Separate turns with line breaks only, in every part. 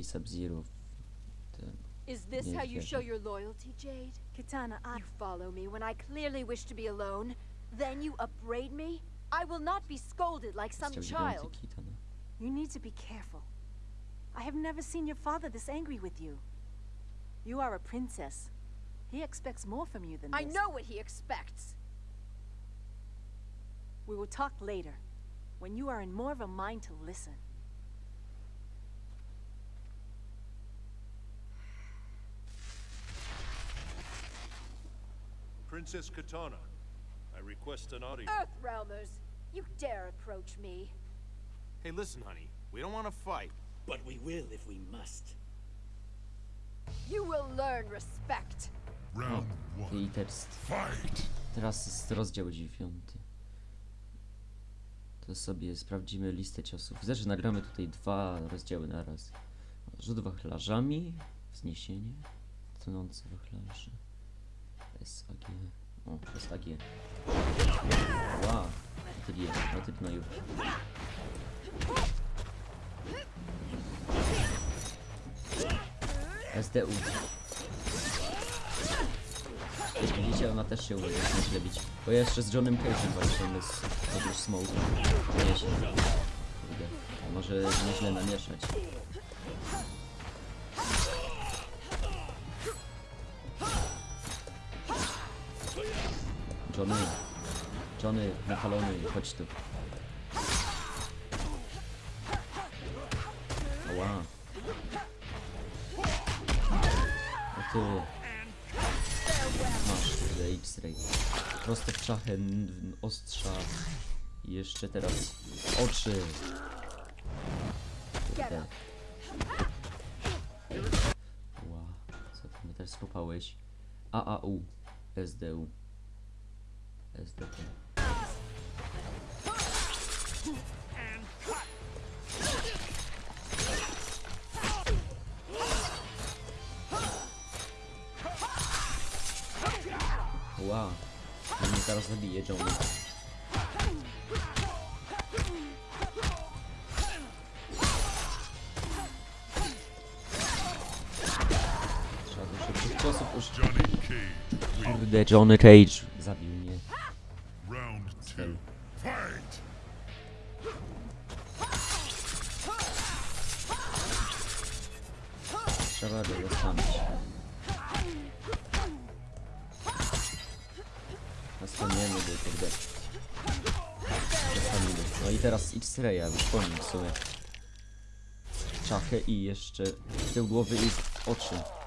Taki Sub-Zero.
Is this
Nie
how you
wierzę.
show your loyalty, Jade?
Katana, I
You follow me when I clearly wish to be alone, then you upbraid me? I will not be scolded like some child.
Kitana.
You need to be careful. I have never seen your father this angry with you. You are a princess. He expects more from you than
I
this.
I know what he expects.
We will talk later, when you are in more of a mind to listen.
Princess Katana, I request an audience.
Earthrealmers, you dare approach me.
Hey, listen, honey. We don't want to fight.
But we will if we must.
You will learn respect.
Round one. Fight!
Teraz jest rozdział dziewiąty. To sobie sprawdzimy listę ciosów. Widzę, że nagramy tutaj dwa rozdziały na raz. Rzut wachlarzami, wzniesienie, tonący wachlarze, SAG, o, SAG. Wow, no typ na już. SDU. Jak widzicie, ona też się umie nieźle bić. Bo ja jeszcze z Johnem Cage'em walczymy z Odjuż Smoke. Nieźle. Kurde. A może nieźle namieszać. Johnny. Johnny, napalony, chodź tu. Ała. O ty. Masz, kurde, X-ray. Prosto w czachę, ostrza. I jeszcze teraz oczy. Kurde. Ła, co ty mnie też skopałeś? AAU, SDU, SDP. Ła, on mnie zaraz zabije, Johnny. Kurde, Johnny Cage zabił mnie. Trzeba go zostawić. Nastaniemy go, kurde. Zostawimy. No i teraz X-Raya, już po nim w sumie. Czachę i jeszcze tył głowy i oczy.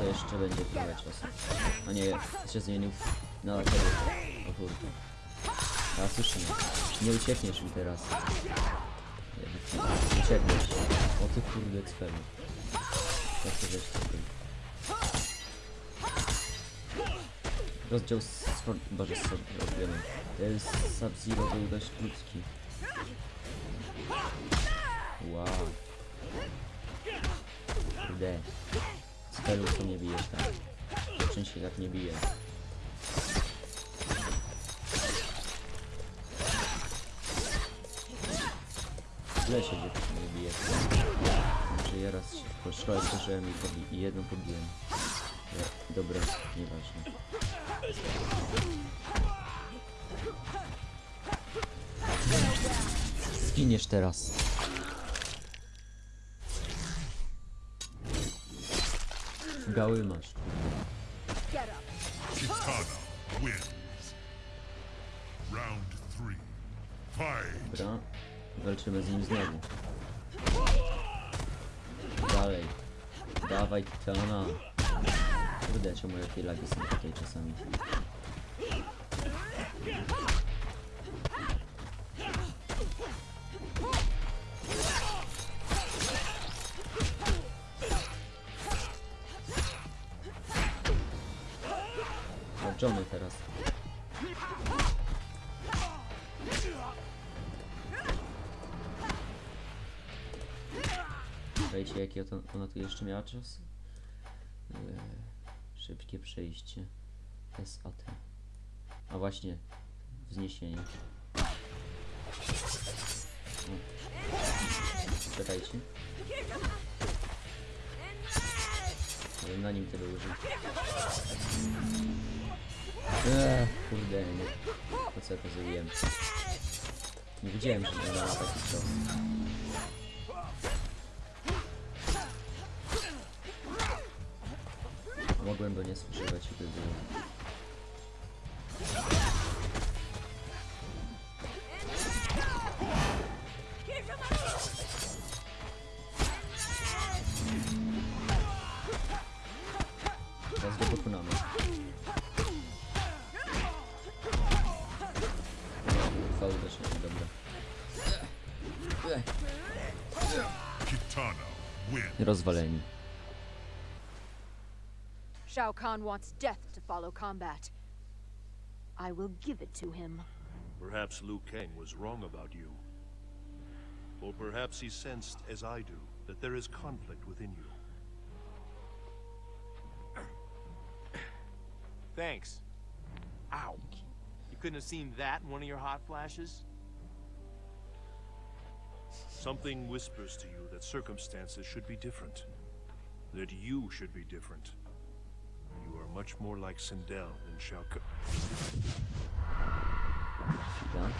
To jeszcze będzie trochę czasu. A nie, się zmienił na tego. O kurde. A słyszę. Nie uciekniesz mi teraz. Nie, Uciekniesz. O ty kurde cfelu. Jak to wiesz co był? Rozdział z... Boże, z. Ten Sub-Zero był dość krótki. Wow. Kurde. Cfelu co mnie bijesz tam. Czym się tak nie bije? Źle się gdzie nie bije. Może ja raz się szkole zdarzyłem i, i jedną pobiłem. Ja, dobra, nieważne. Zginiesz teraz. Gały masz.
Kitana wins. Round. Fight!
Dobra. Walczymy z nim znowu. Dalej. Dawaj Titana. Kurde, czemu jakie lagi są tutaj czasami. Teraz. Jakie to, ona tu jeszcze miała czas? Eee, szybkie przejście. SAT. A właśnie, wzniesienie. O. Czekajcie. Na nim tego użył. Eee, kurde, nie. Po co ja to zrobiłem? Nie wiedziałem, że będę miał taki cios. Mogłem go nie spożywać, by było. Rozwaleni.
Shao Kahn wants death to follow combat. I will give it to him.
Perhaps Liu Kang was wrong about you. Or perhaps he sensed, as I do, that there is conflict within you.
Thanks. Ow. You couldn't have seen that in one of your hot flashes?
Something whispers to you that circumstances should be different. That you should be different. You are much more like Sindel than Shao Kahn.
Chwila.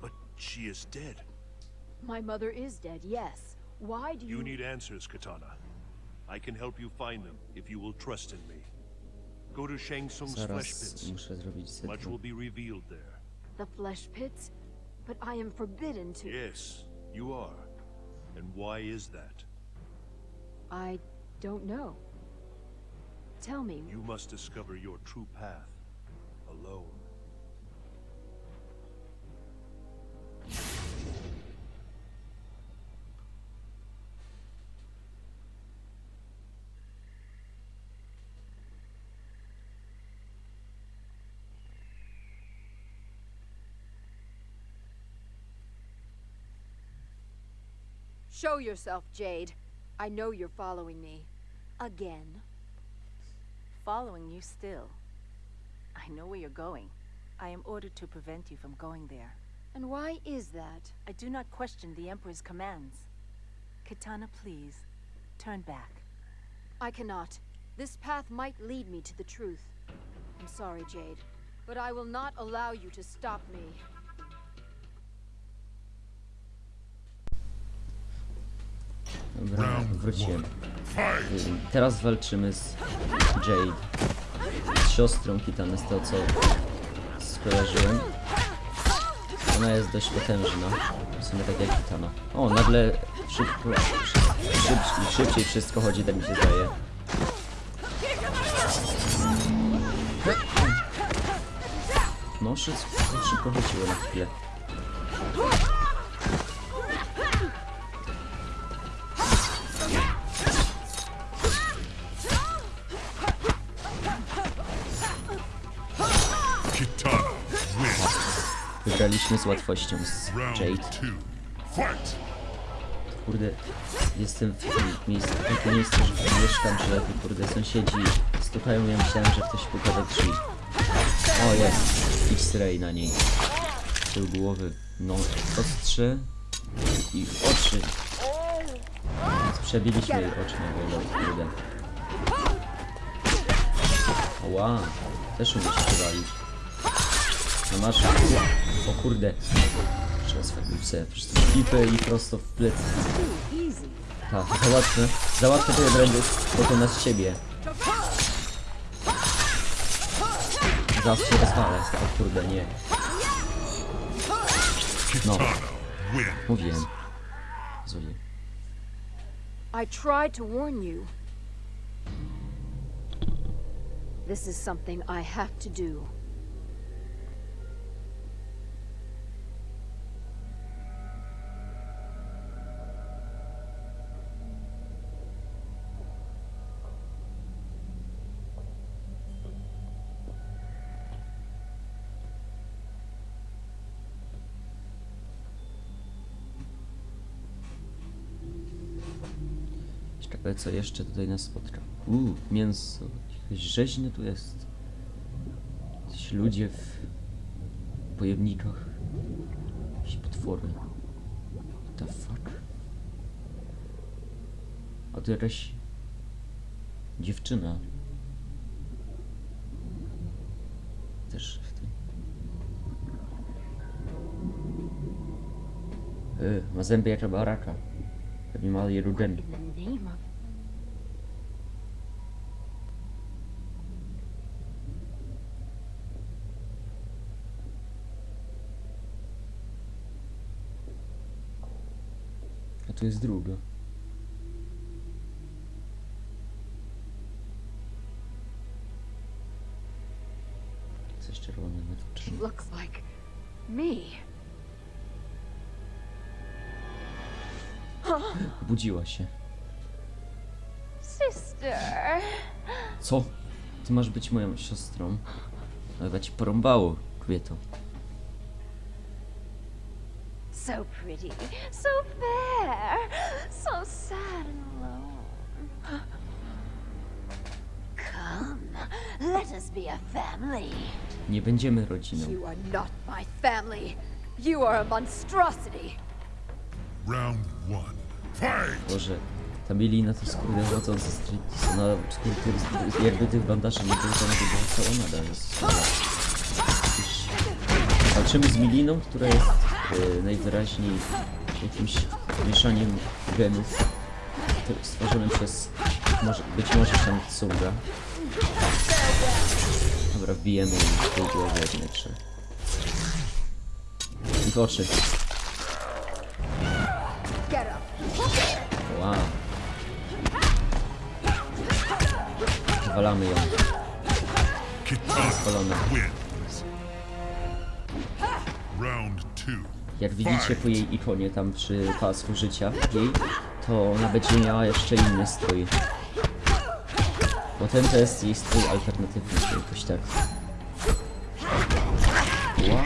But she is dead.
My mother is dead, yes. Why do you...
You need answers, Katana. I can help you find them if you will trust in me. Go to Shang Tsung's flesh pits. Much will be revealed there.
The flesh pits? But I am forbidden to...
Yes, you are. And why is that?
I don't know. Tell me,
You must discover your true path alone.
Show yourself, Jade. I know you're following me. Again.
Following you still. I know where you're going. I am ordered to prevent you from going there.
And why is that?
I do not question the Emperor's commands. Katana, please, turn back.
I cannot. This path might lead me to the truth. I'm sorry, Jade, but I will not allow you to stop me.
Dobra, wróciłem. Teraz walczymy z Jade. Z siostrą Kitany, z tego co skojarzyłem. Ona jest dość potężna. W sumie tak jak Kitana. O, nagle szybko, szyb, szybciej wszystko chodzi, tak mi się zdaje. No, szybko, szybko chodziło na chwilę. Wygraliśmy z łatwością z Jade. Kurde, jestem w takim miejscu, w takim miejscu, że mieszkam, że kurde sąsiedzi stukają, ja myślałem, że ktoś puka do drzwi. O jest, X-ray na niej. Tył głowy, no, ostrze i oczy. Więc przebiliśmy jej oczy na wolno, kurde. Ła, też umiesz się walić. No masz, o kurde. Przez fakulce, przez tą pipę i prosto w plecy. Tak, za łatwe. Za łatwe to ja będę pokona z ciebie. Zaraz się rozwalę. O kurde, nie. No, mówiłem. Zulie.
I tried to warn you. This is something I have to do.
Co jeszcze tutaj nas spotka. Uuu, mięso. Jakieś rzeźne tu jest. Jakieś ludzie w pojemnikach. Jakieś potwory. What the fuck? A tu jakaś Dziewczyna. Też w tym. Y, ma zęby jak baraka. Pewnie ma je rudemi.
In the name of
A tu jest druga. Coś czerwonego tu
looks like me.
Budziła się.
Sister.
Co? Ty masz być moją siostrą. Ale ci porąbało, kobieto.
So pretty, so fair, so sad and alone. Come, let us be a family.
Nie będziemy rodziną.
You are not my family. You are a monstrosity.
Round one. Fight!
Boże, ta Milina to skurde chodzący striptease. Ona skurde, jakby tych bandaży nie było, to ona by była cała nadal. jest słaba. Już Walczymy z Miliną, która jest najwyraźniej jakimś mieszaniem genów stworzonym przez może, być może Shang Tsunga. Dobra, wbijemy jej w tej głowie jak najlepsze. I w oczy. Wow. Walamy ją. Spalona. Jak widzicie po jej ikonie tam przy pasku życia jej, to ona będzie miała jeszcze inny strój. Bo ten to jest jej strój alternatywny, czy jakoś tak. Wow.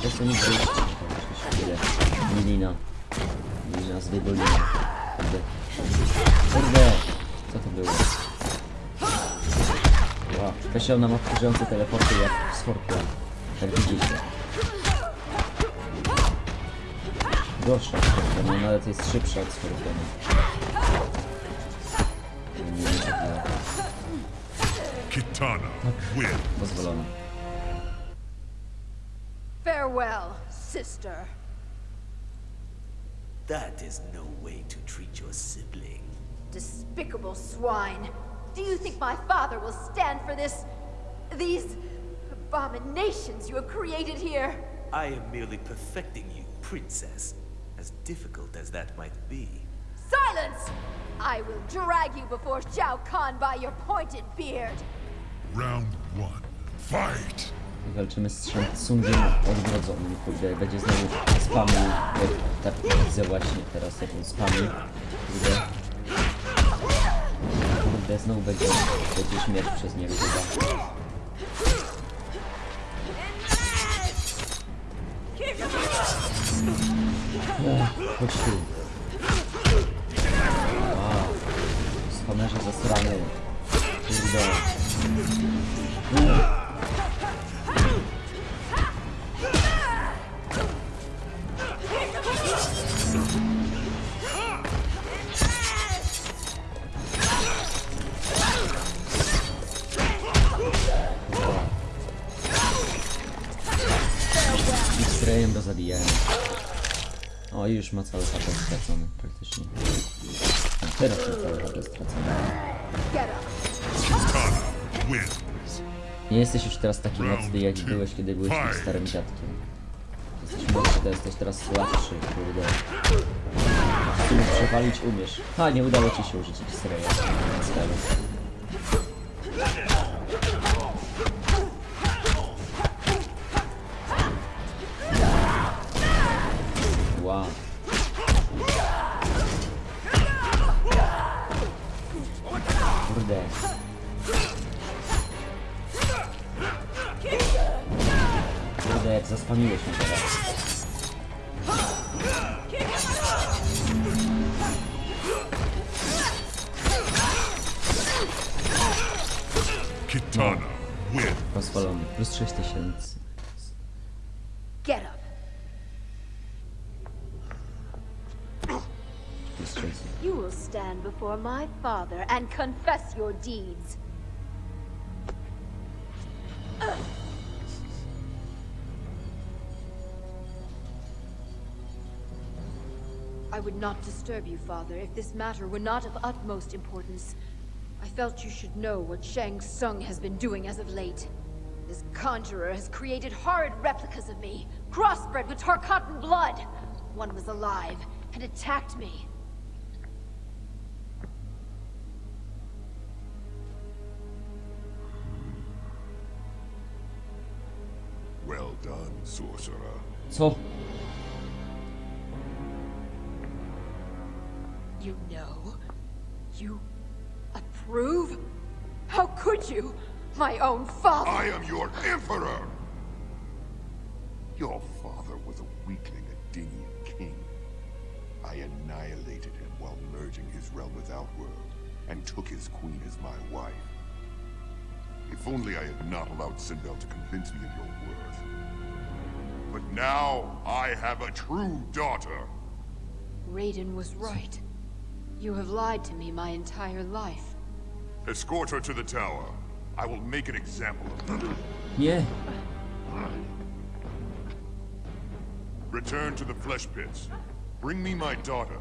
Przez to nie wyjść. Milina. Milina z Wydolina. Kurde. Co to było? Wow. Wreszcie ona ma wkurzające teleporty jak Scorpion. Jak widzicie. Gorsza od Scorpiona, no ale to jest szybsza od Scorpiona. Nie, nie, nie.
Kitana wins.
Farewell, sister.
That is no way to treat your sibling.
Despicable swine. Do you think my father will stand for this? These abominations you have created here?
I am merely perfecting you, princess. As difficult as that might be.
Silence! I will drag you before Shao Kahn by your pointed beard.
Round one. Fight!
Walczymy z Shang Tsungiem odwrodzonym. Kurde, będzie znowu spamił. Jak tak widzę właśnie teraz, jak on spamił. Kurde. Kurde, znowu będzie, będzie śmierć przez niego chyba. O, chodź tu. Wow. Spamerze zasrany. Kurde. X-rayem i już ma cały HP stracony, praktycznie. No, teraz ma cały HP stracony. Nie jesteś już teraz taki mocny, jak byłeś, kiedy byłeś tym starym dziadkiem. Jesteś mocny, to jesteś teraz słabszy, kurde. W sumie przewalić umiesz. Ha, nie udało ci się użyć X-raya. Kurde, jak zaspamiłeś mnie teraz.
Kitana wins.
Pozwolony. Plus 6000.
Get up. You will stand before my father and confess your deeds. Would not disturb you, father, if this matter were not of utmost importance. I felt you should know what Shang Tsung has been doing as of late. This conjurer has created horrid replicas of me, crossbred with Tarkatan blood. One was alive and attacked me.
Well done, sorcerer.
Co?
You? My own father!
I am your emperor! Your father was a weakling Adinian king. I annihilated him while merging his realm with Outworld, and took his queen as my wife. If only I had not allowed Sinbel to convince me of your worth. But now, I have a true daughter!
Raiden was right. You have lied to me my entire life.
Escort her to the tower. I will make an example of her.
Nie.
Return to the flesh pits. Bring me my daughter.